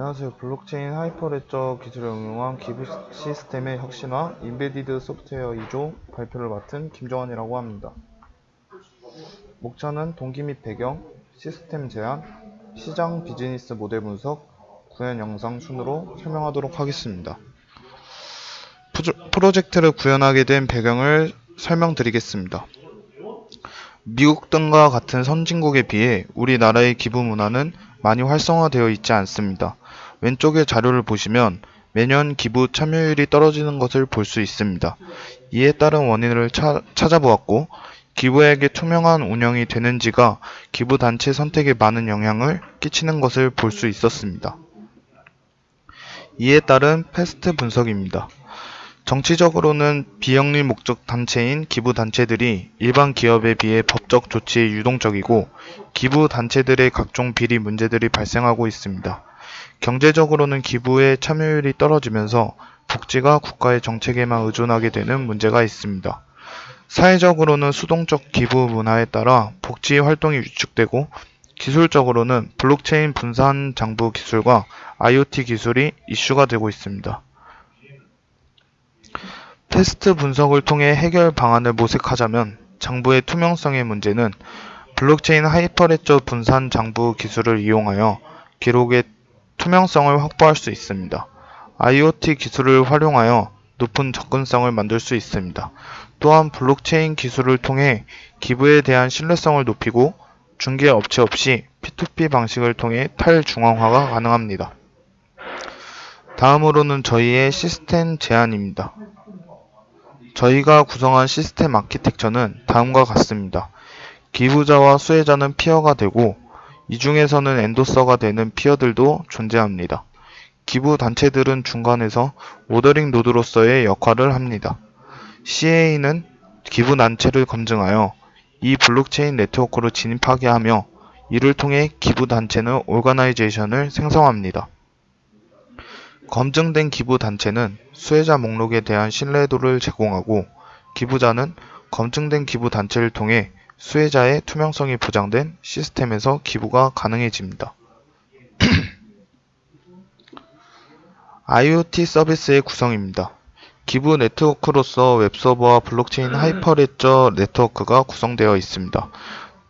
안녕하세요. 블록체인 Hyperledger 기술을 응용한 기부 시스템의 혁신화 embedded 소프트웨어 2조 발표를 맡은 김정환이라고 합니다. 목차는 동기 및 배경, 시스템 제안, 시장 비즈니스 모델 분석, 구현 영상 순으로 설명하도록 하겠습니다. 프로젝트를 구현하게 된 배경을 설명드리겠습니다. 미국 등과 같은 선진국에 비해 우리나라의 기부 문화는 많이 활성화되어 있지 않습니다. 왼쪽의 자료를 보시면 매년 기부 참여율이 떨어지는 것을 볼 수 있습니다. 이에 따른 원인을 차, 찾아보았고 기부액의 투명한 운영이 되는지가 기부 단체 선택에 많은 영향을 끼치는 것을 볼 수 있었습니다. 이에 따른 패스트 분석입니다. 정치적으로는 비영리 목적 단체인 기부 단체들이 일반 기업에 비해 법적 조치에 유동적이고 기부 단체들의 각종 비리 문제들이 발생하고 있습니다. 경제적으로는 기부의 참여율이 떨어지면서 복지가 국가의 정책에만 의존하게 되는 문제가 있습니다. 사회적으로는 수동적 기부 문화에 따라 복지 활동이 위축되고 기술적으로는 블록체인 분산 장부 기술과 IoT 기술이 이슈가 되고 있습니다. PEST 분석을 통해 해결 방안을 모색하자면 장부의 투명성의 문제는 블록체인 Hyperledger 분산 장부 기술을 이용하여 기록의 투명성을 확보할 수 있습니다. IoT 기술을 활용하여 높은 접근성을 만들 수 있습니다. 또한 블록체인 기술을 통해 기부에 대한 신뢰성을 높이고 중개 업체 없이 P2P 방식을 통해 탈중앙화가 가능합니다. 다음으로는 저희의 시스템 제안입니다. 저희가 구성한 시스템 아키텍처는 다음과 같습니다. 기부자와 수혜자는 peer가 되고 이 중에서는 endorser가 되는 peer들도 존재합니다. 기부 단체들은 중간에서 ordering node로서의 역할을 합니다. CA는 기부 단체를 검증하여 이 블록체인 네트워크로 진입하게 하며 이를 통해 기부 단체는 organization을 생성합니다. 검증된 기부 단체는 수혜자 목록에 대한 신뢰도를 제공하고 기부자는 검증된 기부 단체를 통해 수혜자의 투명성이 보장된 시스템에서 기부가 가능해집니다. IoT 서비스의 구성입니다. 기부 네트워크로서 웹서버와 블록체인 Hyperledger 네트워크가 구성되어 있습니다.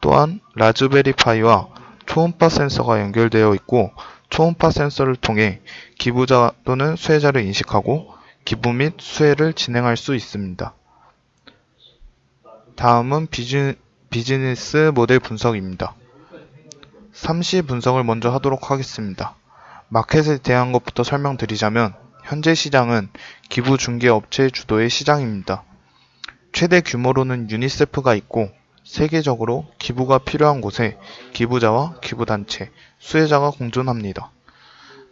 또한 라즈베리파이와 초음파 센서가 연결되어 있고 초음파 센서를 통해 기부자 또는 수혜자를 인식하고 기부 및 수혜를 진행할 수 있습니다. 다음은 비즈, 비즈니스 모델 분석입니다. 3시 분석을 먼저 하도록 하겠습니다. 마켓에 대한 것부터 설명드리자면 현재 시장은 기부 중개 업체 주도의 시장입니다. 최대 규모로는 유니세프가 있고 세계적으로 기부가 필요한 곳에 기부자와 기부단체, 수혜자가 공존합니다.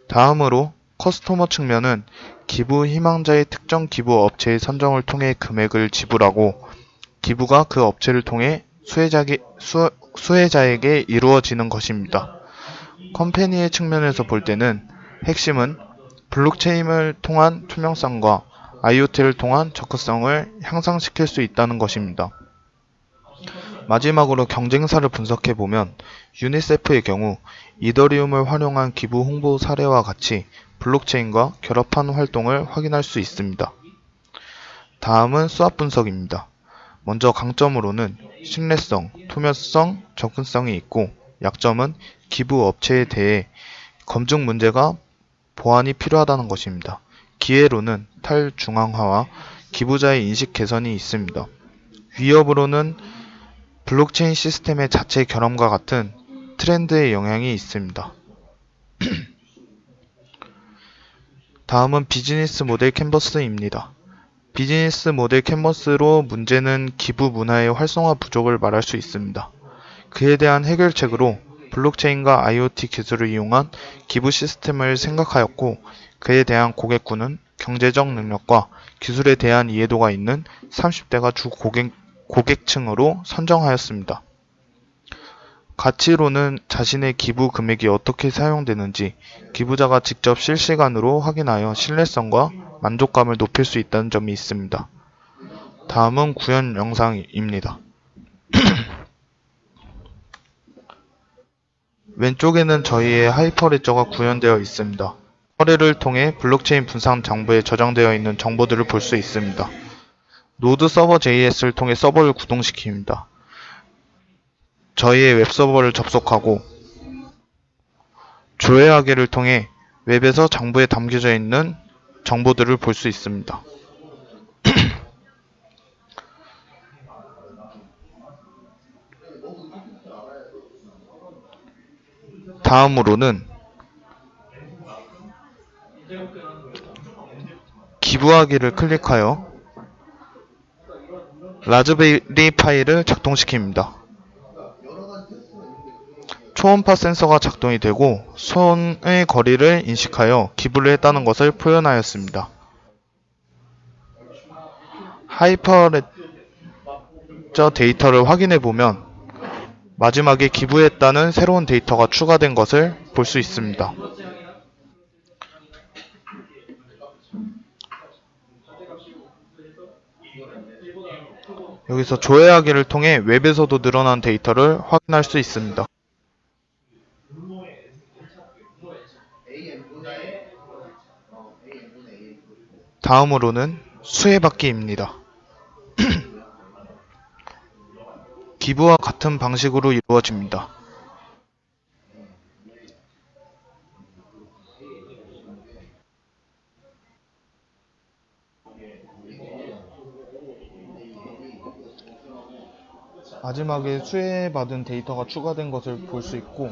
다음으로 커스터머 측면은 기부 희망자의 특정 기부 업체의 선정을 통해 금액을 지불하고 기부가 그 업체를 통해 수혜자게, 수, 수혜자에게 이루어지는 것입니다. 컴퍼니의 측면에서 볼 때는 핵심은 블록체인을 통한 투명성과 IoT를 통한 접근성을 향상시킬 수 있다는 것입니다. 마지막으로 경쟁사를 분석해 보면 유니세프의 경우 이더리움을 활용한 기부 홍보 사례와 같이 블록체인과 결합한 활동을 확인할 수 있습니다. 다음은 수압 분석입니다. 먼저 강점으로는 신뢰성, 투명성, 접근성이 있고 약점은 기부 업체에 대해 검증 문제가 보완이 필요하다는 것입니다. 기회로는 탈중앙화와 기부자의 인식 개선이 있습니다. 위협으로는 블록체인 시스템의 자체 결함과 같은 트렌드의 영향이 있습니다. 다음은 비즈니스 모델 캔버스입니다. 비즈니스 모델 캔버스로 문제는 기부 문화의 활성화 부족을 말할 수 있습니다. 그에 대한 해결책으로 블록체인과 IoT 기술을 이용한 기부 시스템을 생각하였고 그에 대한 고객군은 경제적 능력과 기술에 대한 이해도가 있는 30대가 주 고객 고객층으로 선정하였습니다. 가치로는 자신의 기부 금액이 어떻게 사용되는지 기부자가 직접 실시간으로 확인하여 신뢰성과 만족감을 높일 수 있다는 점이 있습니다. 다음은 구현 영상입니다. 왼쪽에는 저희의 하이퍼레저가 구현되어 있습니다. 거래를 통해 블록체인 분산 장부에 저장되어 있는 정보들을 볼 수 있습니다. 노드 서버 JS를 통해 서버를 구동시킵니다. 저희의 웹 서버를 접속하고 조회하기를 통해 웹에서 장부에 담겨져 있는 정보들을 볼 수 있습니다. 다음으로는 기부하기를 클릭하여 라즈베리 파일을 작동시킵니다. 초음파 센서가 작동이 되고 손의 거리를 인식하여 기부를 했다는 것을 표현하였습니다. 하이퍼레저 데이터를 확인해 보면 마지막에 기부했다는 새로운 데이터가 추가된 것을 볼 수 있습니다. 여기서 조회하기를 통해 웹에서도 늘어난 데이터를 확인할 수 있습니다. 다음으로는 수혜받기입니다. 기부와 같은 방식으로 이루어집니다. 마지막에 수혜받은 데이터가 추가된 것을 볼 수 있고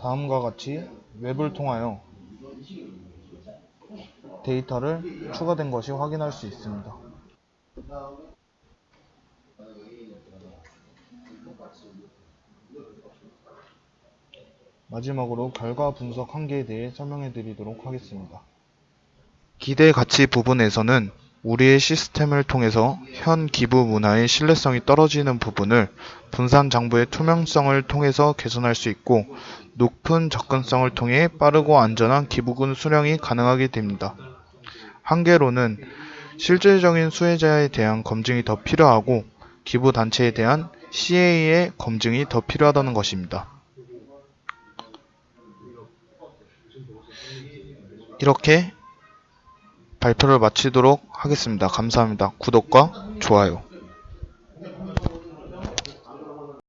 다음과 같이 웹을 통하여 데이터를 추가된 것이 확인할 수 있습니다. 마지막으로 결과 분석 한계에 대해 설명해 드리도록 하겠습니다. 기대 가치 부분에서는 우리의 시스템을 통해서 현 기부 문화의 신뢰성이 떨어지는 부분을 분산 장부의 투명성을 통해서 개선할 수 있고 높은 접근성을 통해 빠르고 안전한 기부금 수령이 가능하게 됩니다. 한계로는 실질적인 수혜자에 대한 검증이 더 필요하고 기부 단체에 대한 CA의 검증이 더 필요하다는 것입니다. 이렇게 발표를 마치도록 하겠습니다. 감사합니다. 구독과 좋아요.